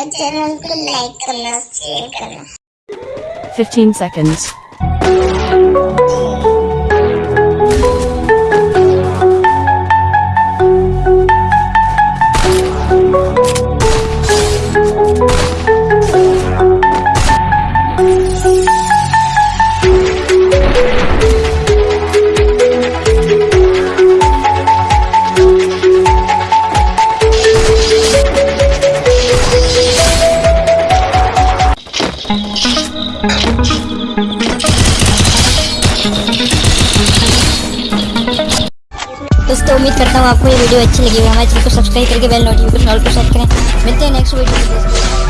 मुझे चैनल को लाइक करना शेयर करना 15 seconds. दोस्तों, उम्मीद करता हूँ आपको ये वीडियो अच्छी लगी होगी। हमारे चैनल को सब्सक्राइब करके बेल नोटिफिकेशन ऑल पर सेट करें। मिलते हैं नेक्स्ट वीडियो